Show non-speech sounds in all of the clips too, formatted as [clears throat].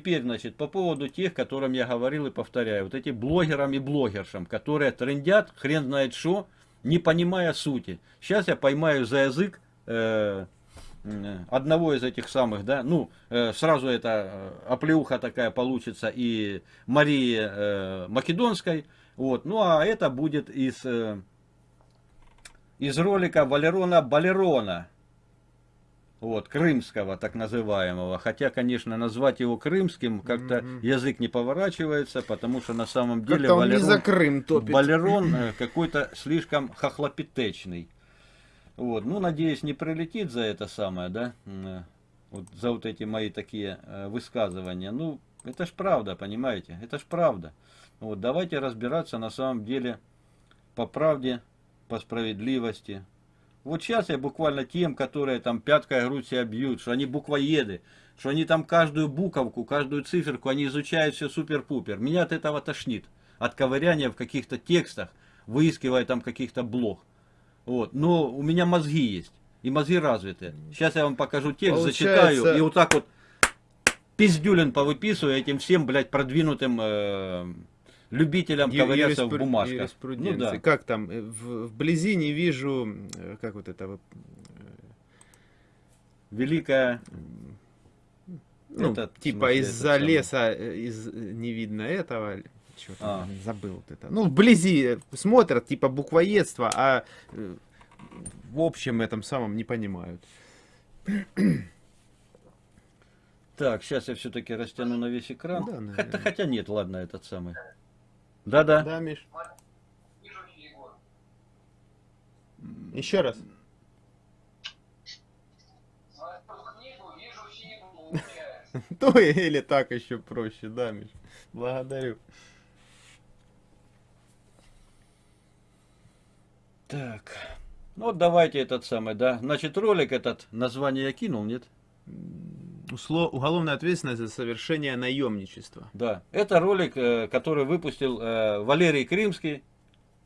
теперь, значит, по поводу тех, которым я говорил и повторяю, вот эти блогерам и блогершам, которые трендят, хрен знает что, не понимая сути. Сейчас я поймаю за язык э, одного из этих самых, да, ну, э, сразу это э, оплеуха такая получится и Марии э, Македонской, вот, ну, а это будет из, э, из ролика Валерона Балерона, вот, крымского, так называемого. Хотя, конечно, назвать его крымским как-то mm -hmm. язык не поворачивается, потому что на самом деле Валерон, за Крым топит. Валерон э, [laughs] какой-то слишком хохлопитечный. Вот, ну, надеюсь, не прилетит за это самое, да, э, вот за вот эти мои такие э, высказывания. Ну, это ж правда, понимаете, это ж правда. Вот, давайте разбираться на самом деле по правде, по справедливости, вот сейчас я буквально тем, которые там пяткой грудь себя бьют, что они буквоеды, что они там каждую буковку, каждую циферку, они изучают все супер-пупер. Меня от этого тошнит. От ковыряния в каких-то текстах, выискивая там каких-то блог. Вот. Но у меня мозги есть. И мозги развиты. Сейчас я вам покажу текст, Получается... зачитаю. И вот так вот пиздюлин повыписываю этим всем, блядь, продвинутым э, любителям ковыряться в бумажках. Ну, да. Как там, э, в, вблизи не вижу, э, как вот это... Э, Великая... Ну, это, типа из-за леса из, не видно этого. Что а. забыл вот это. Ну, вблизи смотрят, типа буквоедство, а в общем этом самом не понимают. Так, сейчас я все-таки растяну на весь экран. Да, хотя, хотя нет, ладно, этот самый. Да-да. Да, Миш. Еще раз. [laughs] То или так еще проще, да, Миш. Благодарю. Так. Ну вот давайте этот самый, да. Значит, ролик этот, название я кинул, нет? Уголовная ответственность за совершение наемничества. Да, это ролик, э, который выпустил э, Валерий Крымский,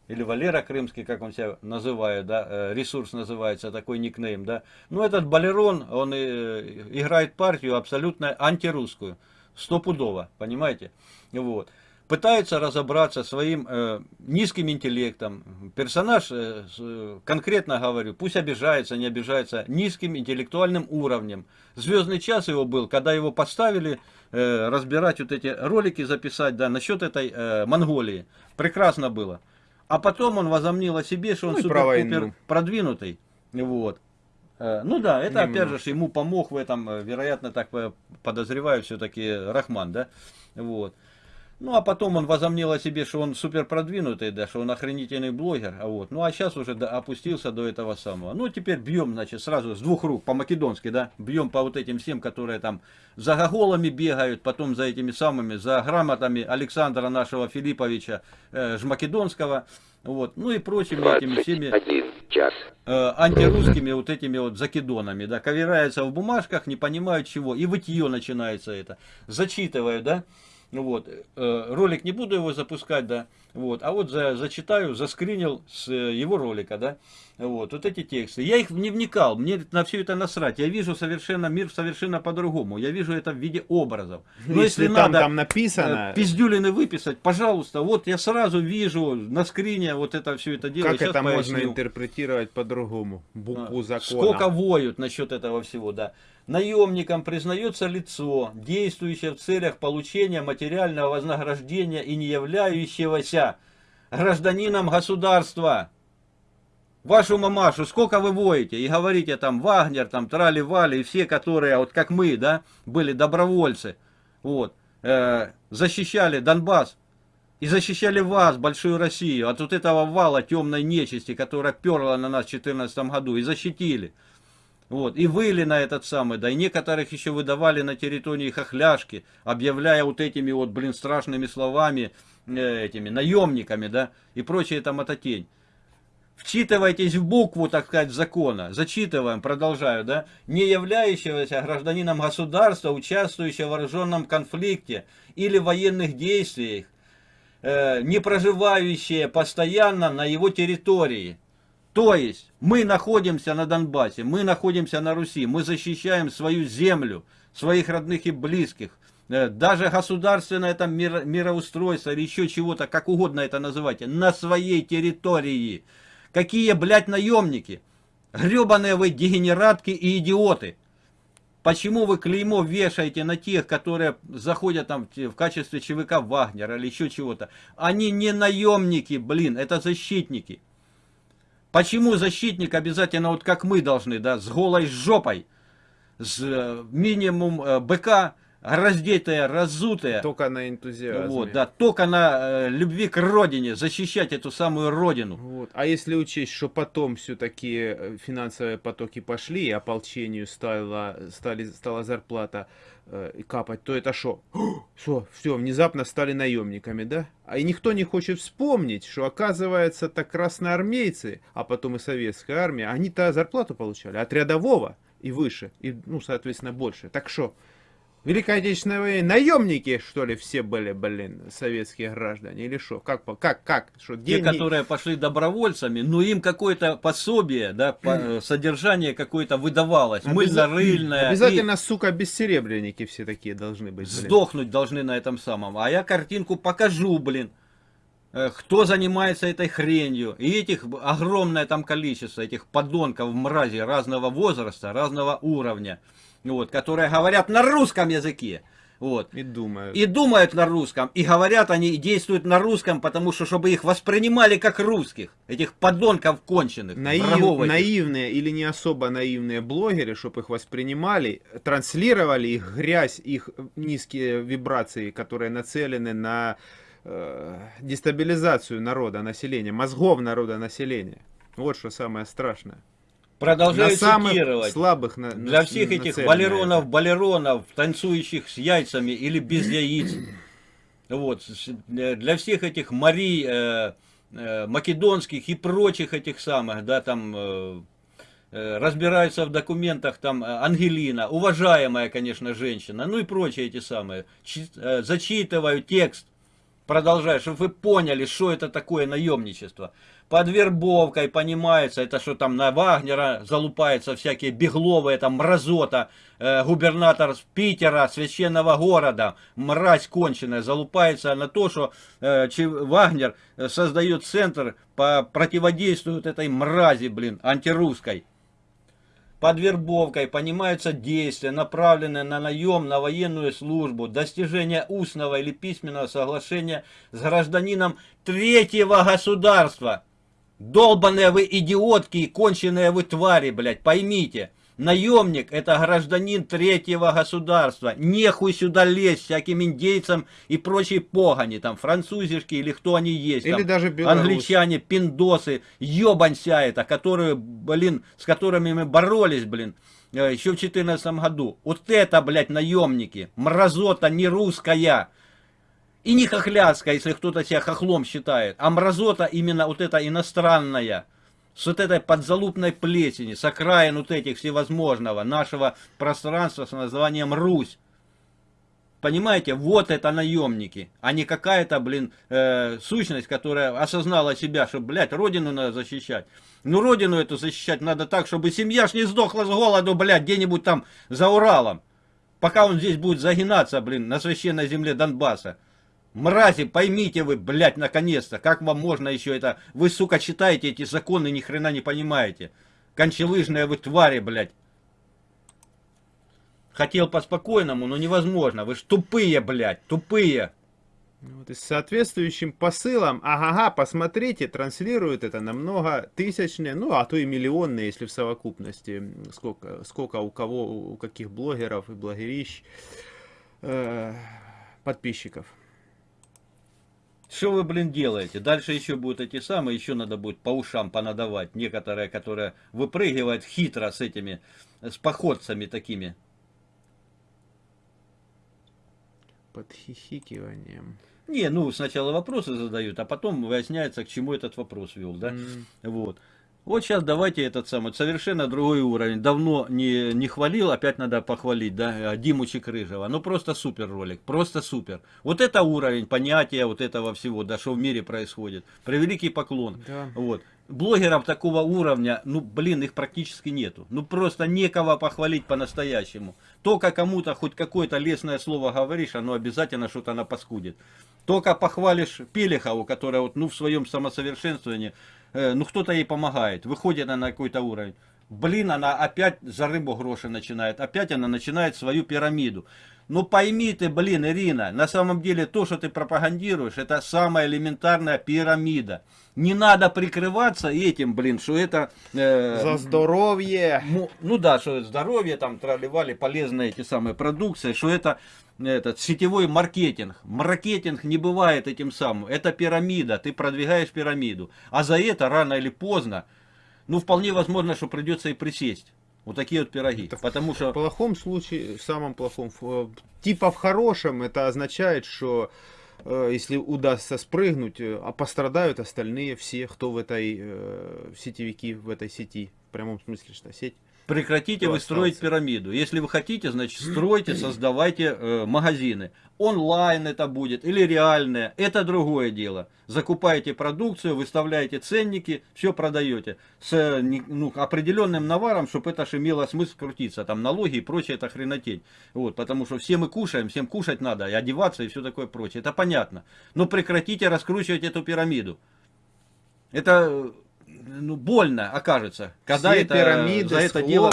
или Валера Крымский, как он себя называет, да, э, ресурс называется, такой никнейм, да. Ну, этот Балерон, он играет партию абсолютно антирусскую, стопудово, понимаете, вот пытается разобраться своим э, низким интеллектом. Персонаж, э, э, конкретно говорю, пусть обижается, не обижается, низким интеллектуальным уровнем. Звездный час его был, когда его поставили э, разбирать вот эти ролики, записать, да, насчет этой э, Монголии. Прекрасно было. А потом он возомнил о себе, что он ну, супер-пупер продвинутый. Вот. Э, ну да, это Немного. опять же ему помог в этом, э, вероятно, так подозреваю, все-таки Рахман, да. Вот. Ну, а потом он возомнил о себе, что он супер продвинутый, да, что он охренительный блогер. А вот. Ну, а сейчас уже да, опустился до этого самого. Ну, теперь бьем, значит, сразу с двух рук, по-македонски, да, бьем по вот этим всем, которые там за гоголами бегают, потом за этими самыми, за грамотами Александра нашего Филипповича э, Жмакедонского, вот, ну и прочими этими всеми э, антирусскими вот этими вот закидонами, да, ковыряются в бумажках, не понимают чего, и вытье начинается это, зачитываю, да, вот, э, ролик не буду его запускать, да, вот, а вот за, зачитаю, заскринил с э, его ролика, да, вот, вот эти тексты. Я их не вникал, мне на все это насрать. Я вижу совершенно мир совершенно по-другому. Я вижу это в виде образов. Но если, если там, надо там написано... Э, пиздюлины выписать, пожалуйста, вот я сразу вижу на скрине вот это все это дело. Как Сейчас это поясню. можно интерпретировать по-другому? Букву закона. Сколько воют насчет этого всего, да. Наемникам признается лицо, действующее в целях получения материального вознаграждения и не являющегося гражданином государства. Вашу мамашу, сколько вы воете и говорите там Вагнер, там Трали-Вали и все, которые, вот как мы, да, были добровольцы, вот, э, защищали Донбасс и защищали вас, большую Россию, от вот этого вала темной нечисти, которая перла на нас в 2014 году, и защитили. Вот, и выли на этот самый, да, и некоторых еще выдавали на территории хохляшки, объявляя вот этими вот, блин, страшными словами, этими наемниками, да, и прочее там это тень. Вчитывайтесь в букву, так сказать, закона. Зачитываем, продолжаю, да. Не являющегося гражданином государства, участвующего в вооруженном конфликте или военных действиях, э, не проживающие постоянно на его территории, то есть мы находимся на Донбассе, мы находимся на Руси, мы защищаем свою землю, своих родных и близких. Э, даже государственное там миро, мироустройство или еще чего-то, как угодно это называйте, на своей территории. Какие, блядь, наемники? Гребаные вы дегенератки и идиоты. Почему вы клеймо вешаете на тех, которые заходят там в качестве ЧВК Вагнера или еще чего-то? Они не наемники, блин, это защитники. Почему защитник обязательно, вот как мы должны, да, с голой жопой, с э, минимум э, БК, раздетая, разутая. Только на энтузиазме. Вот, да, только на э, любви к родине, защищать эту самую родину. Вот. А если учесть, что потом все-таки э, финансовые потоки пошли, и ополчению стала, стали, стала зарплата э, капать, то это что? Все, все, внезапно стали наемниками, да? А и никто не хочет вспомнить, что оказывается, так красноармейцы, а потом и советская армия, они-то зарплату получали от рядового и выше, и, ну, соответственно, больше. Так что? Великой Отечественной войне наемники, что ли, все были, блин, советские граждане, или что? Как, как, как? Что, Те, которые пошли добровольцами, но им какое-то пособие, да, по, [clears throat] э, содержание какое-то выдавалось, Обяз... мыльно-рыльное. Обязательно, и... сука, бессеребренники все такие должны быть, блин. Сдохнуть должны на этом самом. А я картинку покажу, блин э, кто занимается этой хренью. И этих огромное там количество, этих подонков, мрази разного возраста, разного уровня вот, которые говорят на русском языке. Вот. И думают. И думают на русском. И говорят они, и действуют на русском, потому что, чтобы их воспринимали как русских. Этих подонков конченых. Наив, наивные или не особо наивные блогеры, чтобы их воспринимали, транслировали их грязь, их низкие вибрации, которые нацелены на э, дестабилизацию народа, населения, мозгов народа, населения. Вот что самое страшное. Продолжаю на цитировать. слабых на, Для на, всех этих балеронов, балеронов, танцующих с яйцами или без яиц. Вот. Для всех этих Марий, э, э, македонских и прочих этих самых, да, там... Э, э разбираются в документах, там, э, Ангелина, уважаемая, конечно, женщина, ну и прочие эти самые, э, зачитываю текст, продолжаю, чтобы вы поняли, что это такое наемничество под вербовкой понимается, это что там на Вагнера залупается всякие бегловые, там мразота, э, губернатор Питера, священного города, мразь конченая, залупается на то, что э, Вагнер создает центр по противодействию этой мрази, блин, антирусской. Под вербовкой понимаются действия, направленные на наем на военную службу, достижение устного или письменного соглашения с гражданином третьего государства, Долбаные вы идиотки и конченые вы твари, блядь, поймите. Наемник это гражданин третьего государства. Нехуй сюда лезть всяким индейцам и прочей погони. Там французишки или кто они есть. Или там, даже Беларусь. Англичане, пиндосы, ебанься это, которые, блин, с которыми мы боролись, блин, э, еще в 2014 году. Вот это, блядь, наемники. Мразота не русская. И не хохляцкая, если кто-то себя хохлом считает, а мразота именно вот эта иностранная, с вот этой подзалупной плесени, с окраин вот этих всевозможного нашего пространства с названием Русь. Понимаете, вот это наемники, а не какая-то, блин, э, сущность, которая осознала себя, что, блядь, родину надо защищать. Ну, родину эту защищать надо так, чтобы семья ж не сдохла с голоду, блядь, где-нибудь там за Уралом. Пока он здесь будет загинаться, блин, на священной земле Донбасса. Мрази, поймите вы, блядь, наконец-то, как вам можно еще это... Вы, сука, читаете эти законы, ни хрена не понимаете. Кончелыжные вы твари, блядь. Хотел по-спокойному, но невозможно. Вы ж тупые, блядь, тупые. Вот и с соответствующим посылом, ага, посмотрите, транслируют это на много тысячные, ну а то и миллионные, если в совокупности, сколько, сколько у кого, у каких блогеров и блогерищ э, подписчиков. Что вы, блин, делаете? Дальше еще будут эти самые, еще надо будет по ушам понадавать. Некоторые, которые выпрыгивают хитро с этими, с походцами такими. Под хихикиванием. Не, ну сначала вопросы задают, а потом выясняется, к чему этот вопрос вел, да? Mm. Вот. Вот сейчас давайте этот самый, совершенно другой уровень. Давно не, не хвалил, опять надо похвалить, да, Диму Чекрыжева. Ну просто супер ролик, просто супер. Вот это уровень понятия вот этого всего, да, что в мире происходит. Превеликий поклон. Да. Вот. блогеров такого уровня, ну, блин, их практически нету. Ну, просто некого похвалить по-настоящему. Только кому-то хоть какое-то лесное слово говоришь, оно обязательно что-то напаскудит. Только похвалишь Пелехову, которая вот, ну, в своем самосовершенствовании, э, ну, кто-то ей помогает, выходит она на какой-то уровень. Блин, она опять за рыбу гроши начинает, опять она начинает свою пирамиду. Ну пойми ты, блин, Ирина, на самом деле то, что ты пропагандируешь, это самая элементарная пирамида. Не надо прикрываться этим, блин, что это... Э, За здоровье! Ну, ну да, что здоровье, там траливали полезные эти самые продукции, что это этот сетевой маркетинг. Маркетинг не бывает этим самым. Это пирамида, ты продвигаешь пирамиду. А за это рано или поздно, ну вполне возможно, что придется и присесть. Вот такие вот пироги. Это потому что... В плохом случае, в самом плохом, типа в хорошем, это означает, что э, если удастся спрыгнуть, э, а пострадают остальные все, кто в этой э, сетевики, в этой сети, в прямом смысле, что сеть. Прекратите вы строить пирамиду. Если вы хотите, значит, стройте, создавайте э, магазины. Онлайн это будет или реальное, это другое дело. Закупаете продукцию, выставляете ценники, все продаете. С ну, определенным наваром, чтобы это же имело смысл крутиться. Там налоги и прочее, это хренотень. Вот, потому что все мы кушаем, всем кушать надо, и одеваться и все такое прочее. Это понятно. Но прекратите раскручивать эту пирамиду. Это ну, больно окажется, когда Все это, пирамиды за это дело...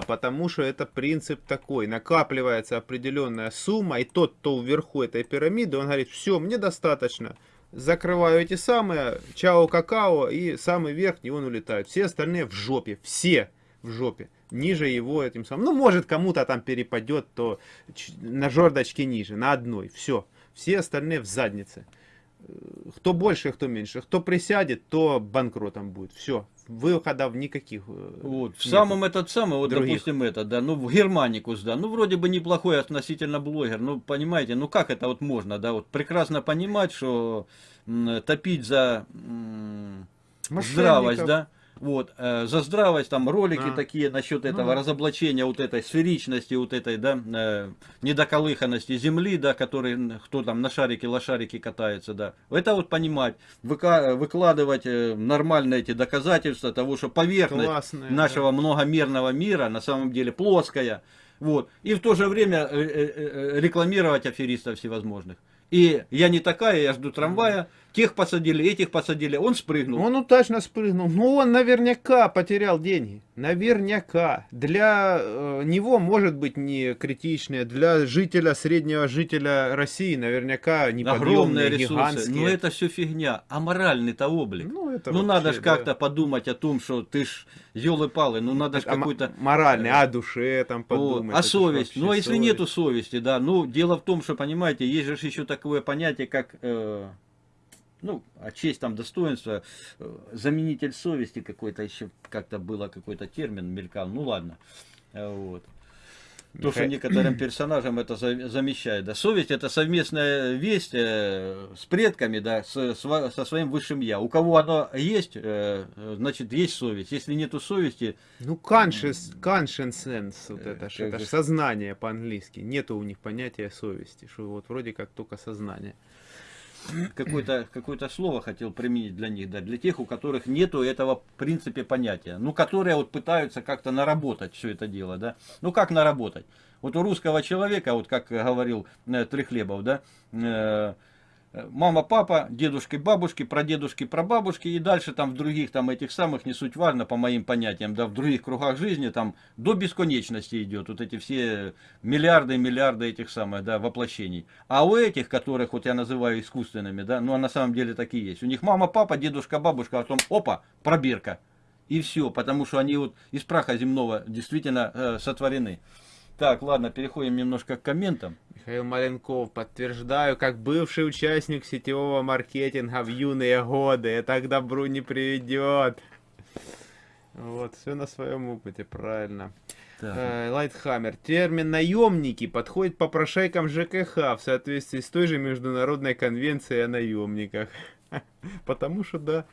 да. потому что это принцип такой. Накапливается определенная сумма, и тот, кто вверху этой пирамиды, он говорит, все, мне достаточно. Закрываю эти самые, чао какао, и самый верхний он улетает. Все остальные в жопе, все в жопе. Ниже его этим самым. Ну, может, кому-то там перепадет, то на жердочке ниже, на одной. Все. Все остальные в заднице кто больше, кто меньше. Кто присядет, то банкротом будет. Все. Выходов никаких. Э, вот. В самом этот самый, вот других. допустим это, да, ну в Германикус, да, ну вроде бы неплохой относительно блогер, ну понимаете, ну как это вот можно, да, вот прекрасно понимать, что топить за здравость, да, вот, э, за здравость, там ролики а. такие насчет этого ну, разоблачения вот этой сферичности, вот этой, да, э, недоколыханности Земли, да, который, кто там на шарике, лошарике катается, да. Это вот понимать, выка выкладывать э, нормально эти доказательства того, что поверхность Классная, нашего да. многомерного мира на самом деле плоская, вот. И в то же время э, э, рекламировать аферистов всевозможных. И я не такая, я жду трамвая. Тех посадили, этих посадили. Он спрыгнул. Он удачно спрыгнул. Но он наверняка потерял деньги. Наверняка. Для э, него может быть не критичное. Для жителя, среднего жителя России наверняка неподъемные, гигантские. Но это все фигня. А моральный-то облик. Ну, это ну надо же да. как-то подумать о том, что ты ж елы-палы. Ну надо же какой-то... Моральный, о душе там подумать. О, а совесть. Ну а если совесть. нету совести, да. Ну дело в том, что, понимаете, есть же еще такое понятие, как... Э, ну, а честь там, достоинство, э, заменитель совести какой-то еще, как-то было какой-то термин, мелькал, ну ладно, э, вот. То, что некоторым [clears throat] персонажам это замещает. Да. Совесть это совместная весть э, с предками, да, с, со своим высшим я. У кого оно есть, э, значит, есть совесть. Если нету совести... Ну, conscious, conscience, вот э, это, это же сознание по-английски. Нету у них понятия совести, что вот вроде как только сознание какое-то какое слово хотел применить для них, да, для тех, у которых нету этого в принципе понятия, ну, которые вот пытаются как-то наработать все это дело, да, ну, как наработать? Вот у русского человека, вот как говорил э, Трехлебов, да, э, мама, папа, дедушки, бабушки, прадедушки, прабабушки и дальше там в других там этих самых, не суть важно по моим понятиям, да, в других кругах жизни там до бесконечности идет вот эти все миллиарды и миллиарды этих самых, да, воплощений. А у этих, которых вот я называю искусственными, да, ну а на самом деле такие есть. У них мама, папа, дедушка, бабушка, а потом опа, пробирка. И все, потому что они вот из праха земного действительно э, сотворены. Так, ладно, переходим немножко к комментам. Михаил Маленков, подтверждаю, как бывший участник сетевого маркетинга в юные годы, это к добру не приведет. Вот, все на своем опыте, правильно. Э, Lighthammer. Термин наемники подходит попрошайкам ЖКХ в соответствии с той же международной конвенцией о наемниках. [laughs] Потому что, да,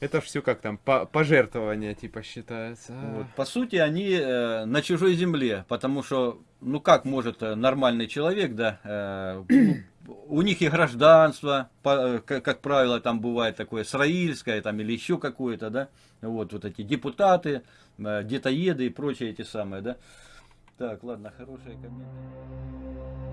это все как там, по пожертвования типа считается. Вот. По сути, они э, на чужой земле, потому что, ну как может э, нормальный человек, да, э, ну, у них и гражданство, по, как, как правило, там бывает такое сраильское там, или еще какое-то, да, вот, вот эти депутаты, детоеды и прочие эти самые, да. Так, ладно, хорошие комменты.